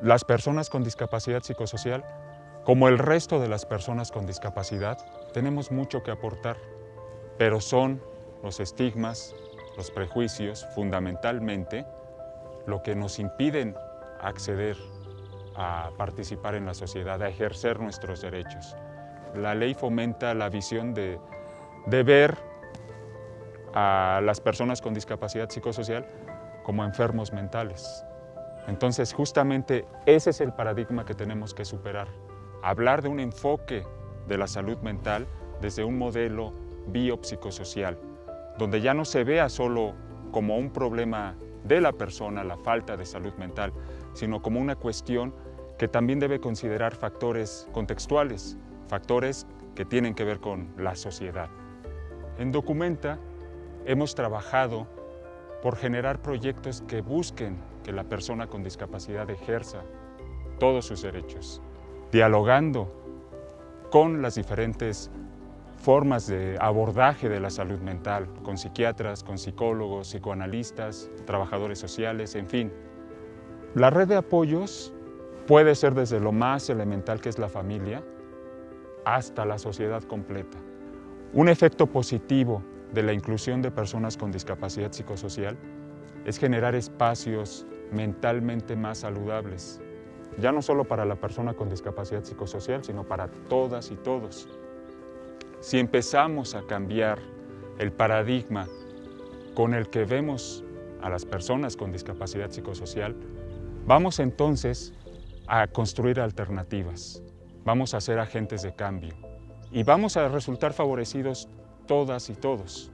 las personas con discapacidad psicosocial, como el resto de las personas con discapacidad, tenemos mucho que aportar, pero son los estigmas, los prejuicios, fundamentalmente, lo que nos impiden acceder a participar en la sociedad, a ejercer nuestros derechos. La ley fomenta la visión de, ver a las personas con discapacidad psicosocial como enfermos mentales. Entonces, justamente ese es el paradigma que tenemos que superar. Hablar de un enfoque de la salud mental desde un modelo biopsicosocial, donde ya no se vea solo como un problema de la persona, la falta de salud mental, sino como una cuestión que también debe considerar factores contextuales, factores que tienen que ver con la sociedad. En Documenta hemos trabajado por generar proyectos que busquen que la persona con discapacidad ejerza todos sus derechos, dialogando con las diferentes formas de abordaje de la salud mental, con psiquiatras, con psicólogos, psicoanalistas, trabajadores sociales, en fin. La red de apoyos puede ser desde lo más elemental que es la familia hasta la sociedad completa. Un efecto positivo de la inclusión de personas con discapacidad psicosocial es generar espacios mentalmente más saludables, ya no solo para la persona con discapacidad psicosocial, sino para todas y todos. Si empezamos a cambiar el paradigma con el que vemos a las personas con discapacidad psicosocial, vamos entonces a construir alternativas, vamos a ser agentes de cambio y vamos a resultar favorecidos todas y todos.